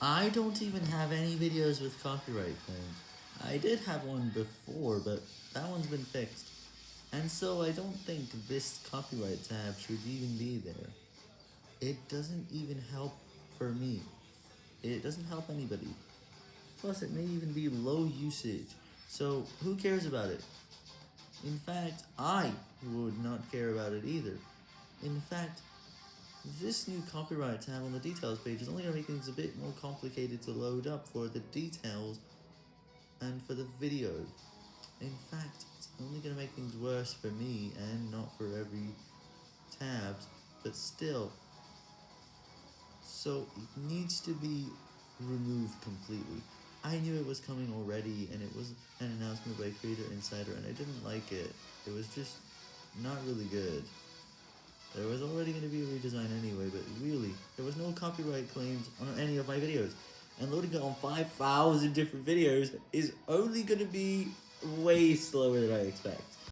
I don't even have any videos with copyright claims. I did have one before, but that one's been fixed. And so I don't think this copyright tab should even be there. It doesn't even help for me. It doesn't help anybody. Plus, it may even be low usage. So, who cares about it? In fact, I would not care about it either. In fact, this new copyright tab on the details page is only going to make things a bit more complicated to load up for the details and for the video. In fact, it's only going to make things worse for me and not for every tabs, but still. So it needs to be removed completely. I knew it was coming already, and it was an announcement by Creator Insider, and I didn't like it. It was just not really good. There was already going to be a redesign anyway, but really, there was no copyright claims on any of my videos. And loading on 5,000 different videos is only going to be way slower than I expect.